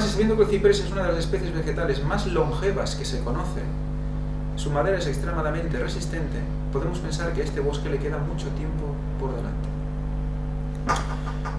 Además, sabiendo que el ciprés es una de las especies vegetales más longevas que se conocen, su madera es extremadamente resistente, podemos pensar que a este bosque le queda mucho tiempo por delante.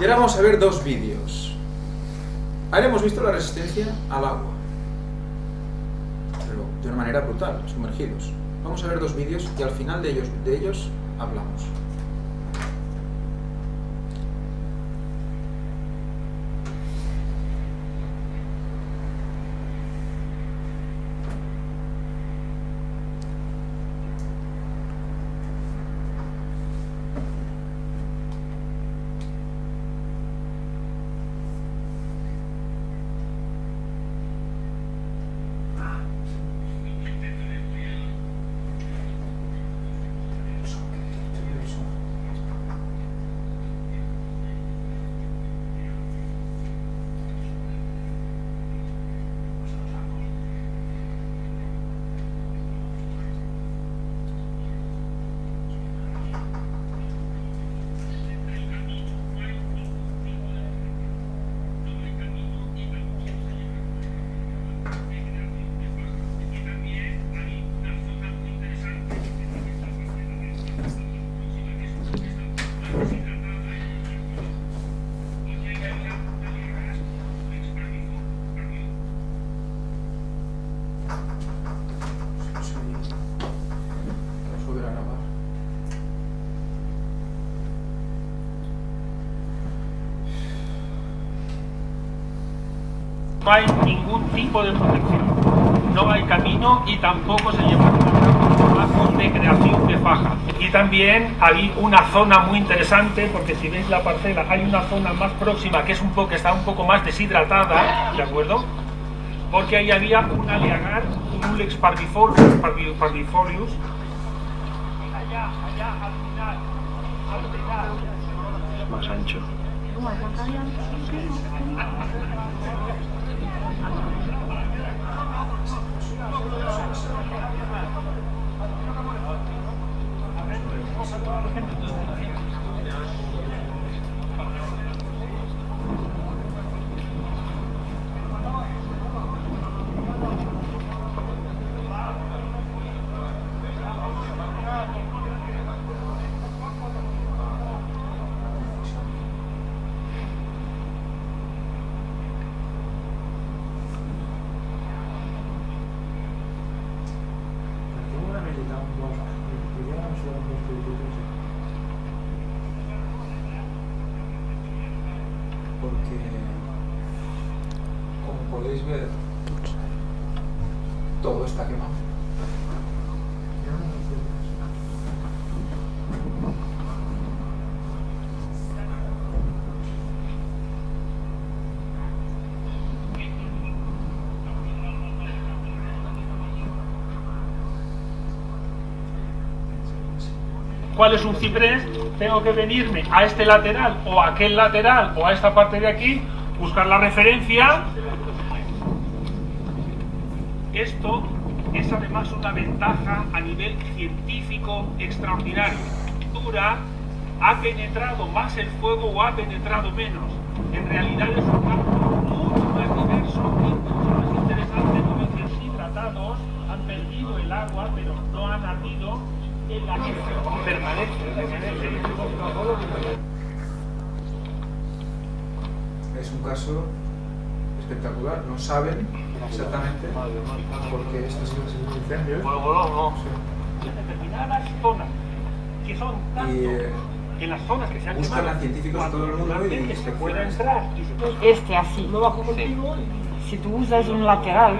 Y ahora vamos a ver dos vídeos. Ahora hemos visto la resistencia al agua, pero de una manera brutal, sumergidos. Vamos a ver dos vídeos y al final de ellos, de ellos hablamos. No hay ningún tipo de protección. No hay camino y tampoco se lleva a cabo de creación de faja. Y también hay una zona muy interesante, porque si veis la parcela, hay una zona más próxima que es un poco, que está un poco más deshidratada, ¿de acuerdo? Porque ahí había un aliagar, un Ulex parvifolius, parvi- parvifolius. Allá, allá, al final, al final. Más ancho. Todo está quemado. cuál es un ciprés, tengo que venirme a este lateral o a aquel lateral o a esta parte de aquí, buscar la referencia. Esto es además una ventaja a nivel científico extraordinario. Dura, ha penetrado más el fuego o ha penetrado menos. En realidad es un campo mucho más diverso y mucho más interesante porque los hidratados han perdido el agua pero no han ardido en la permanece, permanece. Es un caso espectacular. No saben exactamente por qué estas incendios. Sí. En determinadas zonas que son tanto Y eh, en las zonas que se han buscan quemado, a científicos de todo el mundo y se puede entrar y se puede Este así. Si tú usas un lateral,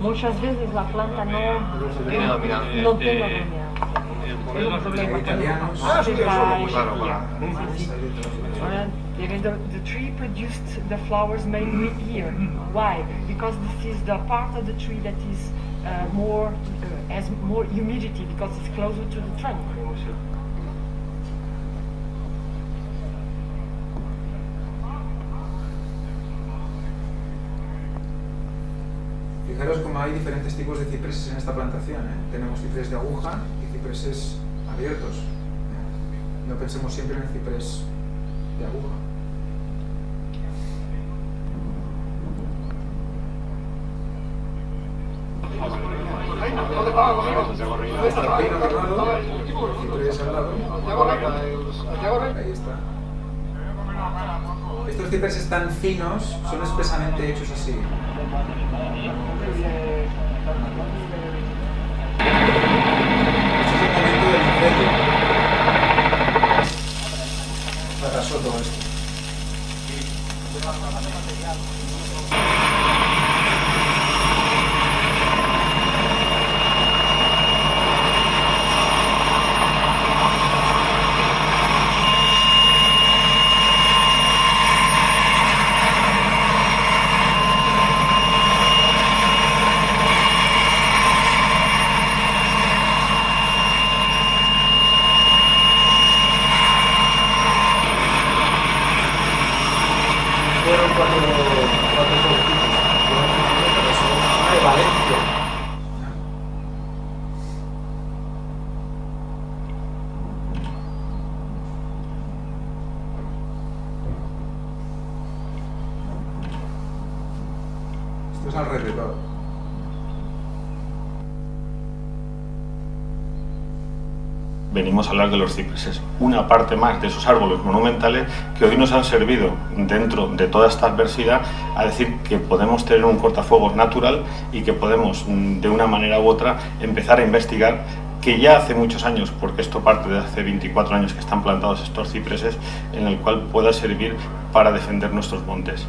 muchas veces la planta no, Tiene dominancia. no tiene Eh, dominancia. es un problema. italianos. Ah, sí, Claro, claro. Even the, the tree produced the flowers mainly here. Why? Because this is the part of the tree that is uh, more uh, has more humidity because it's closer to the trunk. Fijaros cómo hay diferentes tipos de cipreses en esta plantación. ¿eh? Tenemos cipreses de aguja y cipreses abiertos. No pensemos siempre en el ciprés de aguja. Está el pino quemado, el ciprés al lado. Estos cipreses tan finos son espesamente hechos así. Este es el del incendio. Fueron cuatro, cuatro fueguecitos. Fueron cinco, pero solo una zona de Valencia. Esto es alrededor. Venimos a hablar de los cipreses, una parte más de esos árboles monumentales que hoy nos han servido dentro de toda esta adversidad a decir que podemos tener un cortafuegos natural y que podemos mm, de una manera u otra empezar a investigar que ya hace muchos años, porque esto parte de hace 24 años que están plantados estos cipreses, en el cual pueda servir para defender nuestros montes.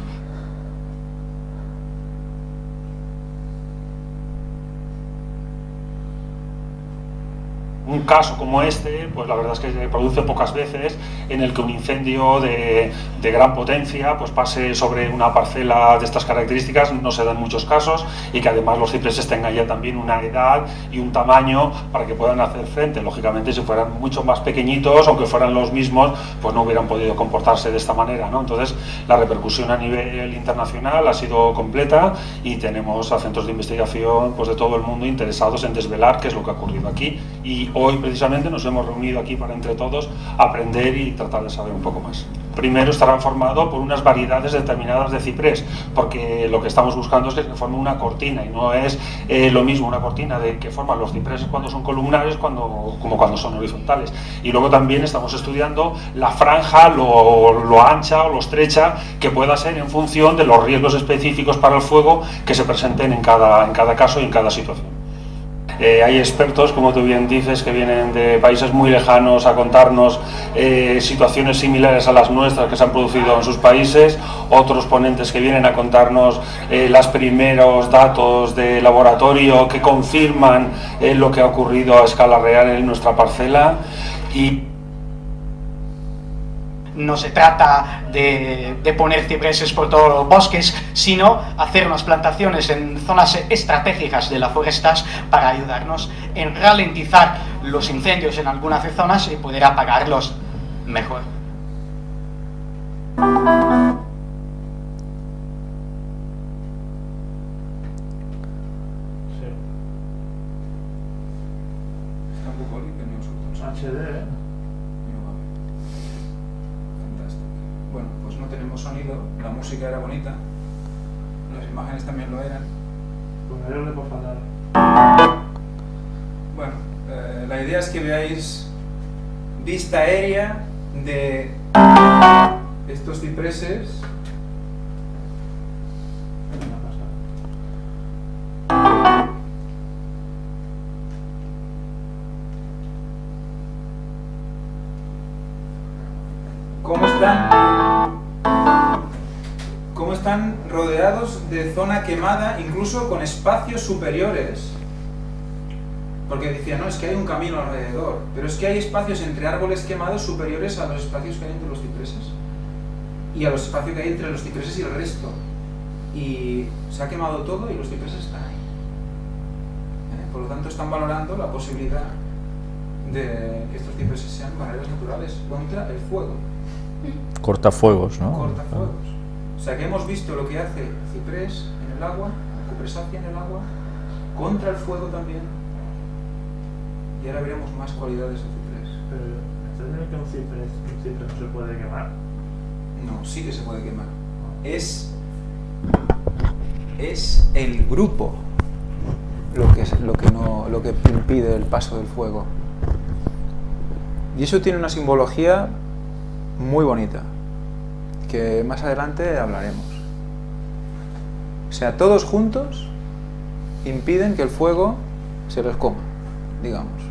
Un caso como este, pues la verdad es que se produce pocas veces en el que un incendio de, de, gran potencia pues pase sobre una parcela de estas características, no se dan muchos casos y que además los cipreses tengan ya también una edad y un tamaño para que puedan hacer frente. Lógicamente si fueran mucho más pequeñitos, aunque fueran los mismos, pues no hubieran podido comportarse de esta manera. ¿no? Entonces la repercusión a nivel internacional ha sido completa y tenemos a centros de investigación pues, de todo el mundo interesados en desvelar qué es lo que ha ocurrido aquí y hoy precisamente nos hemos reunido aquí para entre todos aprender y tratar de saber un poco más. Primero estará formado por unas variedades determinadas de ciprés, porque lo que estamos buscando es que se forme una cortina y no es eh, lo mismo una cortina de que forman los cipreses cuando son columnares cuando, como cuando son horizontales. Y luego también estamos estudiando la franja, lo, lo ancha o lo estrecha que pueda ser en función de los riesgos específicos para el fuego que se presenten en cada, en cada caso y en cada situación. Eh, hay expertos, como tú bien dices, que vienen de países muy lejanos a contarnos eh, situaciones similares a las nuestras que se han producido en sus países, otros ponentes que vienen a contarnos eh, los primeros datos de laboratorio que confirman lo que ha ocurrido a escala real en nuestra parcela. Y no se trata de, de, poner cipreses por todos los bosques, sino hacer unas plantaciones en zonas estratégicas de las forestas para ayudarnos en ralentizar los incendios en algunas zonas y poder apagarlos mejor. Está un poco limpio nosotros. HD, ¿eh? Bueno, pues no tenemos sonido, la música era bonita, las imágenes también lo eran. Bueno, eh, la idea es que veáis vista aérea de estos cipreses. ¿Cómo están? ¿Cómo están rodeados de zona quemada, incluso con espacios superiores? Porque decía, no, es que hay un camino alrededor, pero es que hay espacios entre árboles quemados superiores a los espacios que hay entre los cipreses. Y a los espacios que hay entre los cipreses y el resto. Y se ha quemado todo y los cipreses están ahí. ¿Eh? Por lo tanto, están valorando la posibilidad de que estos cipreses sean barreras naturales contra el fuego. Cortafuegos, ¿no? Cortafuegos. O sea que hemos visto lo que hace ciprés en el agua, cupresácea en el agua, contra el fuego también. Y ahora veremos más cualidades del ciprés. Pero, ¿estás diciendo que un ciprés, un ciprés no se puede quemar? No, sí que se puede quemar. Es, es el grupo lo que, es- lo que, no, lo que impide el paso del fuego. Y eso tiene una simbología muy bonita, que más adelante hablaremos. O sea, todos juntos impiden que el fuego se los coma, digamos.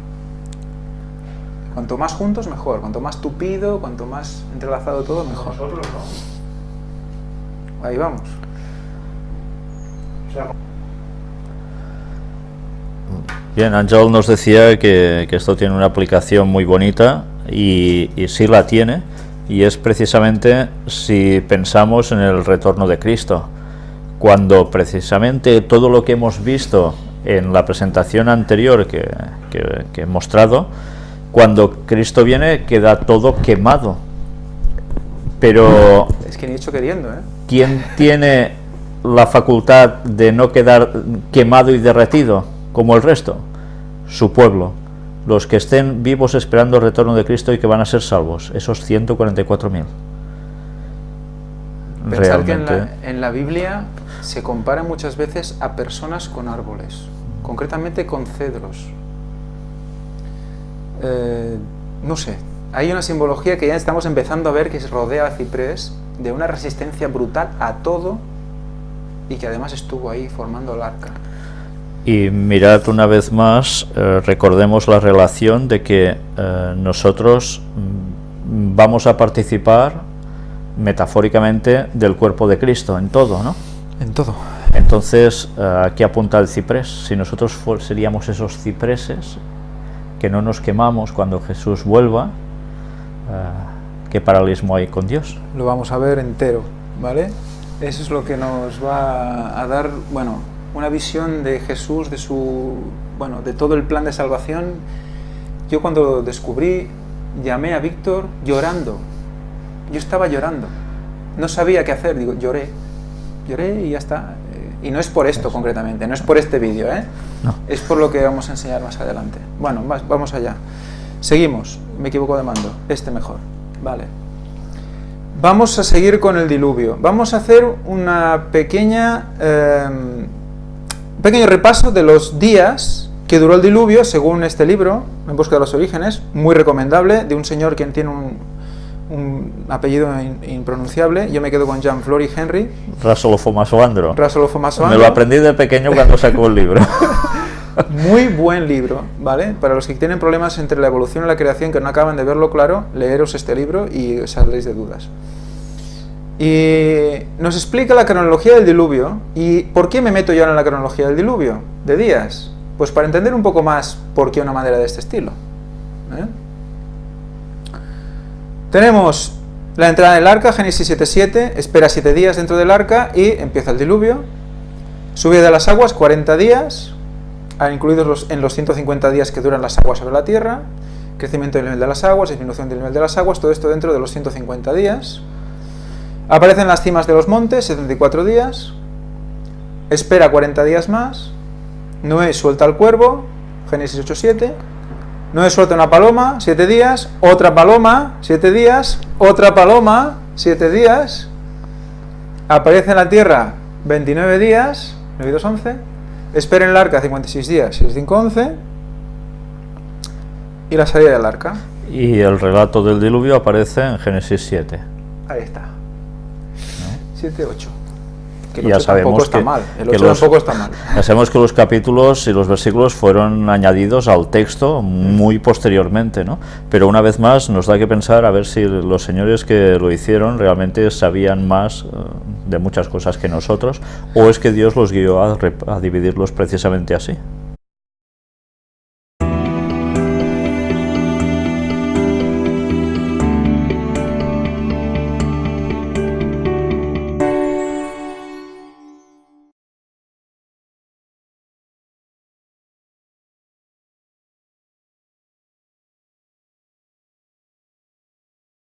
Cuanto más juntos, mejor. Cuanto más tupido, cuanto más entrelazado todo, mejor. Nosotros no. Ahí vamos. Bien, Ángel nos decía que, que esto tiene una aplicación muy bonita y, y sí la tiene, y es precisamente si pensamos en el retorno de Cristo, cuando precisamente todo lo que hemos visto en la presentación anterior que, que- que he mostrado, cuando Cristo viene queda todo quemado. Pero Es que ni hecho queriendo, ¿eh? ¿Quién tiene la facultad de no quedar quemado y derretido como el resto? Su pueblo. Los que estén vivos esperando el retorno de Cristo y que van a ser salvos. Esos 144.000. Pensar que en Realmente. la, en la Biblia se compara muchas veces a personas con árboles, concretamente con cedros. Eh, no sé, hay una simbología que ya estamos empezando a ver que se rodea a ciprés de una resistencia brutal a todo y que además estuvo ahí formando el arca. Y mirad una vez más, eh, recordemos la relación de que eh, nosotros mm, vamos a participar metafóricamente del cuerpo de Cristo en todo, ¿no? En todo. Entonces, eh, aquí apunta el ciprés. Si nosotros seríamos esos cipreses que no nos quemamos cuando Jesús vuelva, ¿qué paralelismo hay con Dios? Lo vamos a ver entero, ¿vale? Eso es lo que nos va a dar, bueno, una visión de Jesús, de su, bueno, de todo el plan de salvación. Yo cuando lo descubrí, llamé a Víctor llorando. Yo estaba llorando. No sabía qué hacer, digo, lloré. Lloré y ya está. Eh, Y no es por esto concretamente, no es por este vídeo, ¿eh? No. Es por lo que vamos a enseñar más adelante. Bueno, vamos allá. Seguimos. Me equivoco de mando. Este mejor. Vale. Vamos a seguir con el diluvio. Vamos a hacer una pequeña, eh, un pequeño repaso de los días que duró el diluvio según este libro, En busca de los orígenes, muy recomendable, de un señor quien tiene un, un apellido in- impronunciable. Yo me quedo con Jean Flory Henry, Rasolofo Masoandro. Rasolofo Me Masoandro. lo aprendí de pequeño cuando sacó el libro. Muy buen libro, ¿vale? Para los que tienen problemas entre la evolución y la creación que no acaban de verlo claro, leeros este libro y saldréis de dudas. Y nos explica la cronología del diluvio. ¿Y por qué me meto yo en la cronología del diluvio? De días. Pues para entender un poco más por qué una madera de este estilo. ¿eh? Tenemos la entrada del arca, Génesis 7.7, espera 7 días dentro del arca y empieza el diluvio. Subida de las aguas, 40 días, ah, incluidos en los 150 días que duran las aguas sobre la tierra, crecimiento del nivel de las aguas, disminución del nivel de las aguas, todo esto dentro de los 150 días. Aparecen las cimas de los montes, 74 días. Espera 40 días más. Noé suelta al cuervo, Génesis 8.7. Noé suelta una paloma, 7 días. Otra paloma, 7 días. Otra paloma, 7 días. Aparece en la tierra 29 días, 9 y 2, 11. Espera en el arca 56 días, 6, 5, 11. Y la salida del arca. y el relato del diluvio aparece en Génesis 7. Ahí está. 7, 8. Que el Ya 8 tampoco sabemos está que- mal. El que 8 los- tampoco está mal. Ya sabemos que los capítulos y los versículos fueron añadidos al texto muy posteriormente, ¿no? Pero una vez más nos da que pensar a ver si los señores que lo hicieron realmente sabían más eh, de muchas cosas que nosotros, o es que Dios los guió a, a dividirlos precisamente así.